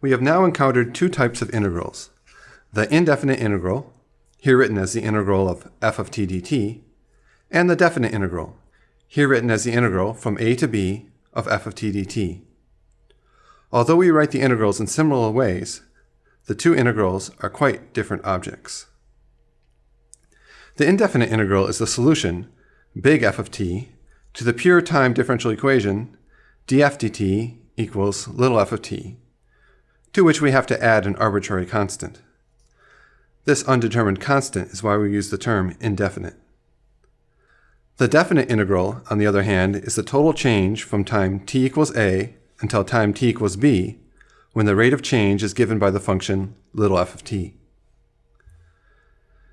We have now encountered two types of integrals. The indefinite integral, here written as the integral of f of t dt, and the definite integral, here written as the integral from a to b of f of t dt. Although we write the integrals in similar ways, the two integrals are quite different objects. The indefinite integral is the solution, big F of t, to the pure time differential equation df dt equals little f of t, to which we have to add an arbitrary constant. This undetermined constant is why we use the term indefinite. The definite integral, on the other hand, is the total change from time t equals a until time t equals b when the rate of change is given by the function little f of t.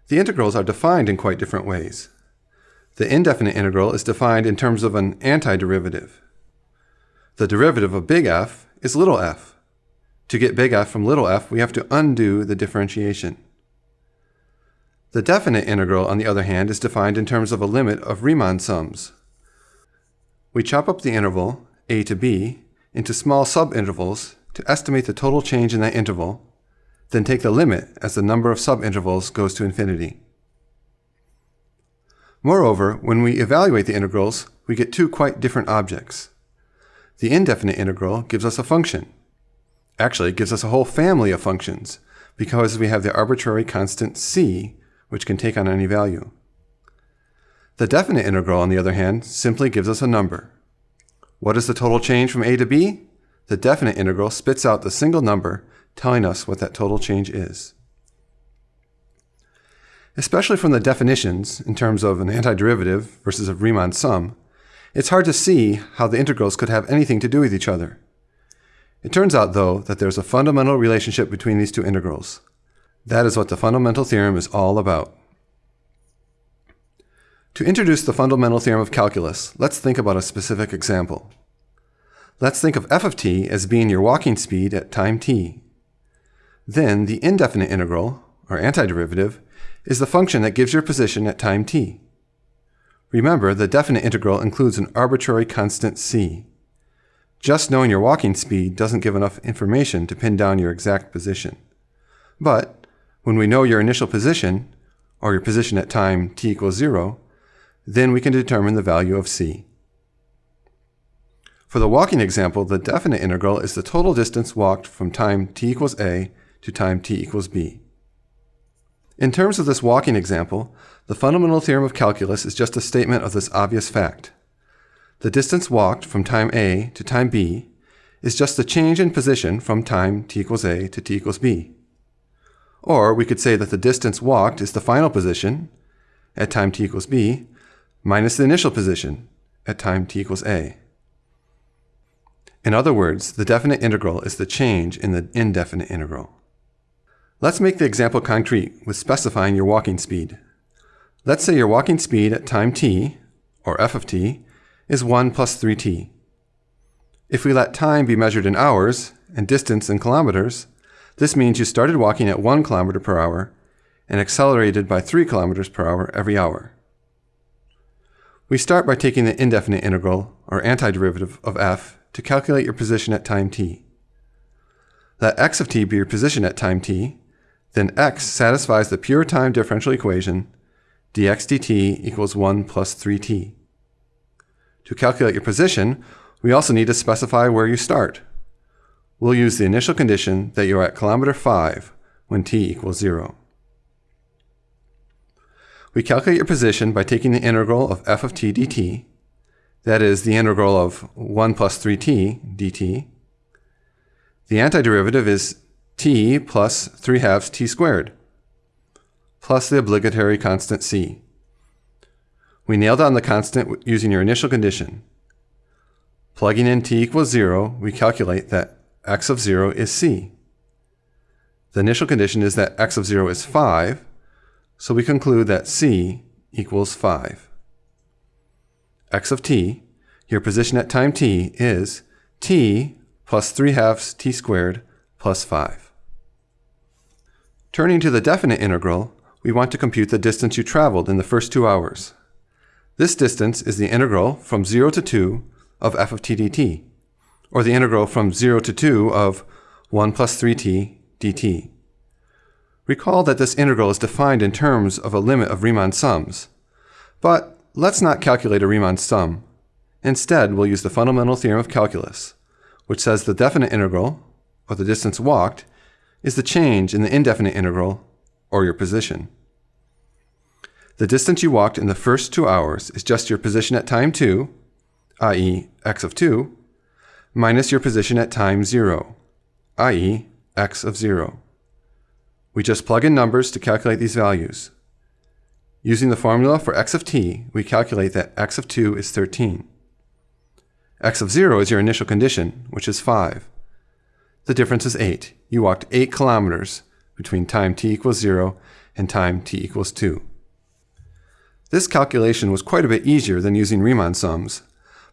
The integrals are defined in quite different ways. The indefinite integral is defined in terms of an antiderivative. The derivative of big F is little f. To get big F from little f, we have to undo the differentiation. The definite integral, on the other hand, is defined in terms of a limit of Riemann sums. We chop up the interval, a to b, into small subintervals to estimate the total change in that interval, then take the limit as the number of subintervals goes to infinity. Moreover, when we evaluate the integrals, we get two quite different objects. The indefinite integral gives us a function. Actually, it gives us a whole family of functions, because we have the arbitrary constant c, which can take on any value. The definite integral, on the other hand, simply gives us a number. What is the total change from a to b? The definite integral spits out the single number telling us what that total change is. Especially from the definitions, in terms of an antiderivative versus a Riemann sum, it's hard to see how the integrals could have anything to do with each other. It turns out, though, that there's a fundamental relationship between these two integrals. That is what the fundamental theorem is all about. To introduce the fundamental theorem of calculus, let's think about a specific example. Let's think of f of t as being your walking speed at time t. Then the indefinite integral, or antiderivative, is the function that gives your position at time t. Remember, the definite integral includes an arbitrary constant c. Just knowing your walking speed doesn't give enough information to pin down your exact position. But when we know your initial position, or your position at time t equals 0, then we can determine the value of c. For the walking example, the definite integral is the total distance walked from time t equals a to time t equals b. In terms of this walking example, the fundamental theorem of calculus is just a statement of this obvious fact. The distance walked from time a to time b is just the change in position from time t equals a to t equals b. Or we could say that the distance walked is the final position at time t equals b minus the initial position at time t equals a. In other words, the definite integral is the change in the indefinite integral. Let's make the example concrete with specifying your walking speed. Let's say your walking speed at time t, or f of t, is 1 plus 3t. If we let time be measured in hours and distance in kilometers, this means you started walking at 1 kilometer per hour and accelerated by 3 kilometers per hour every hour. We start by taking the indefinite integral, or antiderivative, of f to calculate your position at time t. Let x of t be your position at time t, then x satisfies the pure time differential equation dx dt equals 1 plus 3t. To calculate your position, we also need to specify where you start. We'll use the initial condition that you're at kilometer 5 when t equals 0. We calculate your position by taking the integral of f of t dt, that is the integral of 1 plus 3t dt. The antiderivative is t plus 3 halves t squared, plus the obligatory constant c. We nail down the constant using your initial condition. Plugging in t equals 0, we calculate that x of 0 is c. The initial condition is that x of 0 is 5, so we conclude that c equals 5. x of t, your position at time t, is t plus 3 halves t squared plus 5. Turning to the definite integral, we want to compute the distance you traveled in the first two hours. This distance is the integral from 0 to 2 of f of t dt, or the integral from 0 to 2 of 1 plus 3t dt. Recall that this integral is defined in terms of a limit of Riemann sums. But let's not calculate a Riemann sum. Instead, we'll use the fundamental theorem of calculus, which says the definite integral, or the distance walked, is the change in the indefinite integral, or your position. The distance you walked in the first two hours is just your position at time 2, i.e. x of 2, minus your position at time 0, i.e. x of 0. We just plug in numbers to calculate these values. Using the formula for x of t, we calculate that x of 2 is 13. x of 0 is your initial condition, which is 5. The difference is 8. You walked 8 kilometers between time t equals 0 and time t equals 2. This calculation was quite a bit easier than using Riemann sums,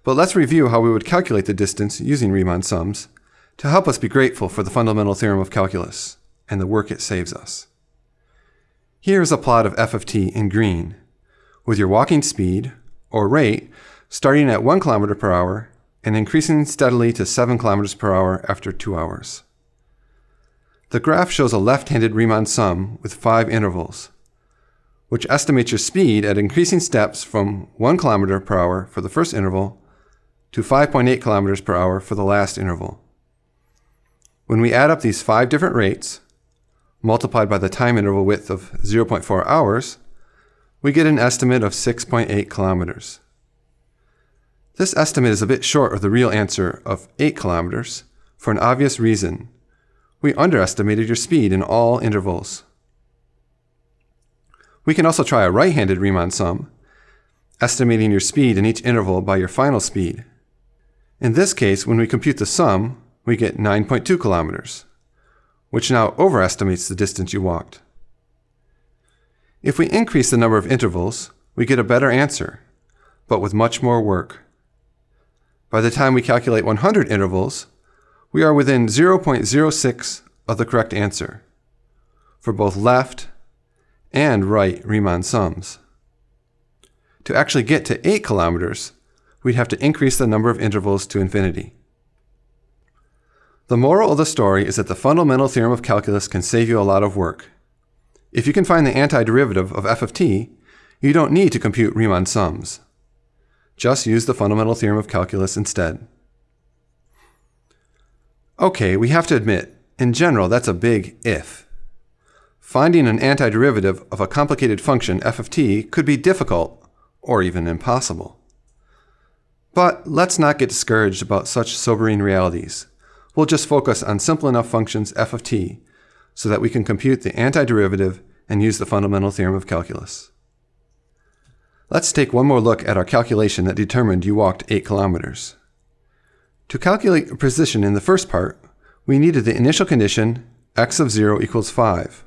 but let's review how we would calculate the distance using Riemann sums to help us be grateful for the fundamental theorem of calculus and the work it saves us. Here is a plot of f of t in green, with your walking speed, or rate, starting at 1 km per hour and increasing steadily to 7 km per hour after 2 hours. The graph shows a left-handed Riemann sum with 5 intervals, which estimates your speed at increasing steps from 1 km per hour for the first interval to 5.8 km per hour for the last interval. When we add up these five different rates, multiplied by the time interval width of 0.4 hours, we get an estimate of 6.8 kilometers. This estimate is a bit short of the real answer of 8 kilometers for an obvious reason. We underestimated your speed in all intervals. We can also try a right-handed Riemann sum, estimating your speed in each interval by your final speed. In this case, when we compute the sum, we get 9.2 kilometers which now overestimates the distance you walked. If we increase the number of intervals, we get a better answer, but with much more work. By the time we calculate 100 intervals, we are within 0.06 of the correct answer for both left and right Riemann sums. To actually get to 8 kilometers, we'd have to increase the number of intervals to infinity. The moral of the story is that the fundamental theorem of calculus can save you a lot of work. If you can find the antiderivative of f of t, you don't need to compute Riemann sums. Just use the fundamental theorem of calculus instead. Okay, we have to admit, in general, that's a big if. Finding an antiderivative of a complicated function f of t could be difficult, or even impossible. But let's not get discouraged about such sobering realities we'll just focus on simple enough functions f of t so that we can compute the antiderivative and use the fundamental theorem of calculus. Let's take one more look at our calculation that determined you walked 8 kilometers. To calculate a position in the first part, we needed the initial condition x of 0 equals 5.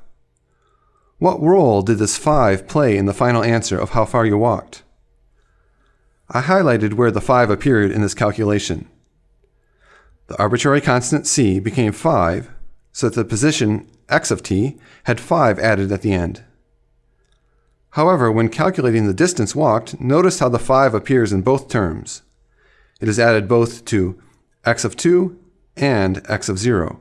What role did this 5 play in the final answer of how far you walked? I highlighted where the 5 appeared in this calculation. The arbitrary constant c became 5, so that the position x of t had 5 added at the end. However, when calculating the distance walked, notice how the 5 appears in both terms. It is added both to x of 2 and x of 0.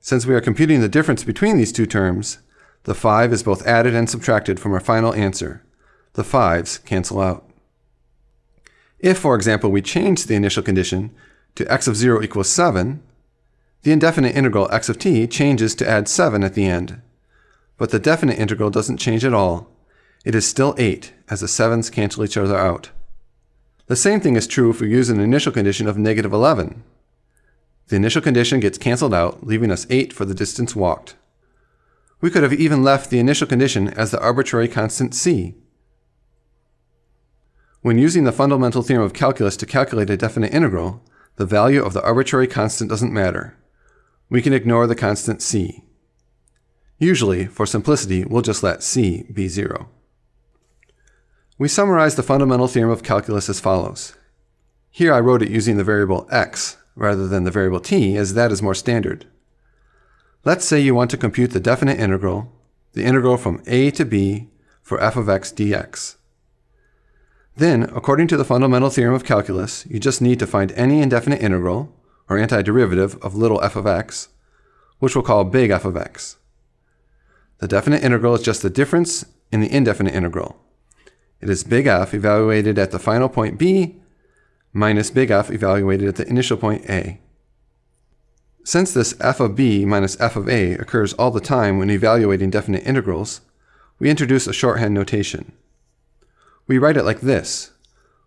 Since we are computing the difference between these two terms, the 5 is both added and subtracted from our final answer. The 5's cancel out. If, for example, we change the initial condition to x of 0 equals 7, the indefinite integral x of t changes to add 7 at the end. But the definite integral doesn't change at all. It is still 8, as the 7's cancel each other out. The same thing is true if we use an initial condition of negative 11. The initial condition gets canceled out, leaving us 8 for the distance walked. We could have even left the initial condition as the arbitrary constant c. When using the fundamental theorem of calculus to calculate a definite integral, the value of the arbitrary constant doesn't matter. We can ignore the constant c. Usually, for simplicity, we'll just let c be 0. We summarize the fundamental theorem of calculus as follows. Here I wrote it using the variable x rather than the variable t, as that is more standard. Let's say you want to compute the definite integral, the integral from a to b for f of x dx. Then, according to the fundamental theorem of calculus, you just need to find any indefinite integral, or antiderivative of little f of x, which we'll call big f of x. The definite integral is just the difference in the indefinite integral. It is big F evaluated at the final point b minus big F evaluated at the initial point a. Since this f of b minus f of a occurs all the time when evaluating definite integrals, we introduce a shorthand notation. We write it like this,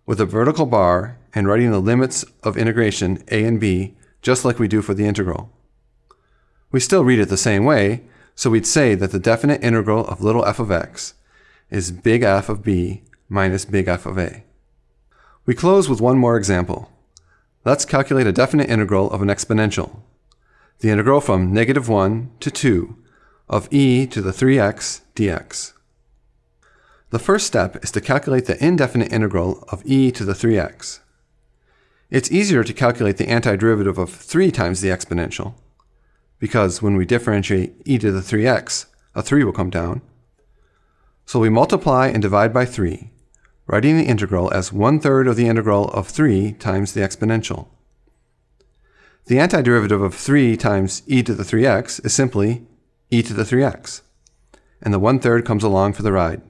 with a vertical bar and writing the limits of integration a and b just like we do for the integral. We still read it the same way, so we'd say that the definite integral of little f of x is big F of b minus big F of a. We close with one more example. Let's calculate a definite integral of an exponential the integral from negative 1 to 2 of e to the 3x dx. The first step is to calculate the indefinite integral of e to the 3x. It's easier to calculate the antiderivative of 3 times the exponential, because when we differentiate e to the 3x, a 3 will come down. So we multiply and divide by 3, writing the integral as 1 third of the integral of 3 times the exponential. The antiderivative of 3 times e to the 3x is simply e to the 3x, and the 1 third comes along for the ride.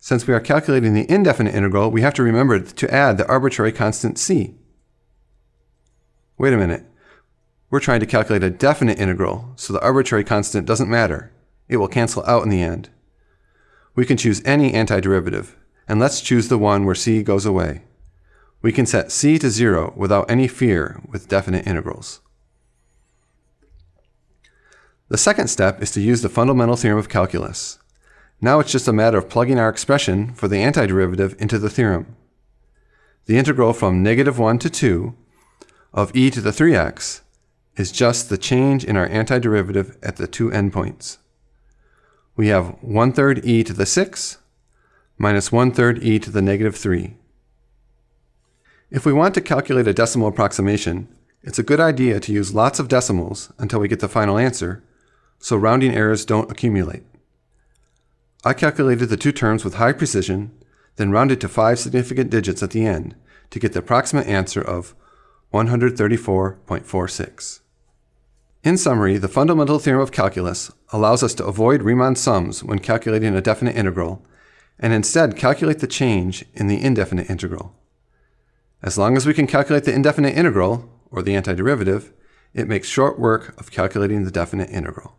Since we are calculating the indefinite integral, we have to remember to add the arbitrary constant c. Wait a minute. We're trying to calculate a definite integral, so the arbitrary constant doesn't matter. It will cancel out in the end. We can choose any antiderivative, and let's choose the one where c goes away. We can set c to 0 without any fear with definite integrals. The second step is to use the fundamental theorem of calculus. Now it's just a matter of plugging our expression for the antiderivative into the theorem. The integral from negative 1 to 2 of e to the 3x is just the change in our antiderivative at the two endpoints. We have 1 third e to the 6 minus 1 third e to the negative 3. If we want to calculate a decimal approximation, it's a good idea to use lots of decimals until we get the final answer, so rounding errors don't accumulate. I calculated the two terms with high precision, then rounded to five significant digits at the end to get the approximate answer of 134.46. In summary, the fundamental theorem of calculus allows us to avoid Riemann sums when calculating a definite integral, and instead calculate the change in the indefinite integral. As long as we can calculate the indefinite integral, or the antiderivative, it makes short work of calculating the definite integral.